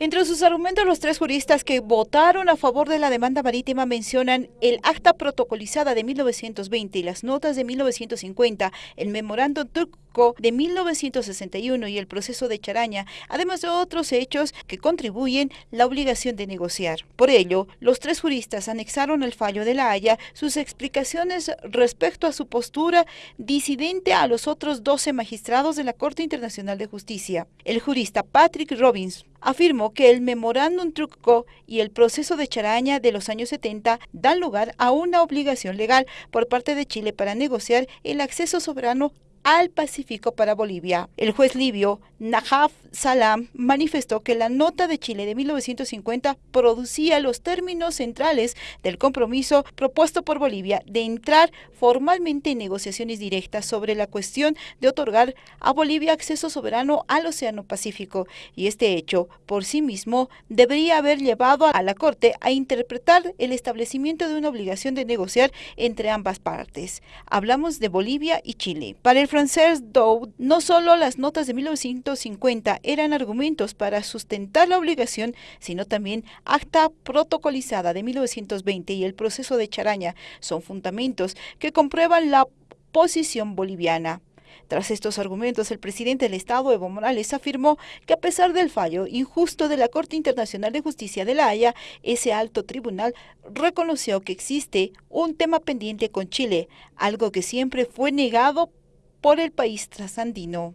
Entre sus argumentos, los tres juristas que votaron a favor de la demanda marítima mencionan el acta protocolizada de 1920 y las notas de 1950, el memorándum de 1961 y el proceso de Charaña, además de otros hechos que contribuyen la obligación de negociar. Por ello, los tres juristas anexaron al fallo de la Haya sus explicaciones respecto a su postura disidente a los otros 12 magistrados de la Corte Internacional de Justicia. El jurista Patrick Robbins afirmó que el memorándum truco y el proceso de charaña de los años 70 dan lugar a una obligación legal por parte de Chile para negociar el acceso soberano al Pacífico para Bolivia. El juez libio Najaf Salam manifestó que la nota de Chile de 1950 producía los términos centrales del compromiso propuesto por Bolivia de entrar formalmente en negociaciones directas sobre la cuestión de otorgar a Bolivia acceso soberano al Océano Pacífico y este hecho por sí mismo debería haber llevado a la Corte a interpretar el establecimiento de una obligación de negociar entre ambas partes. Hablamos de Bolivia y Chile. Para el francés Doud, no solo las notas de 1950 eran argumentos para sustentar la obligación, sino también acta protocolizada de 1920 y el proceso de Charaña son fundamentos que comprueban la posición boliviana. Tras estos argumentos, el presidente del Estado, Evo Morales, afirmó que a pesar del fallo injusto de la Corte Internacional de Justicia de la Haya, ese alto tribunal reconoció que existe un tema pendiente con Chile, algo que siempre fue negado por el país trasandino.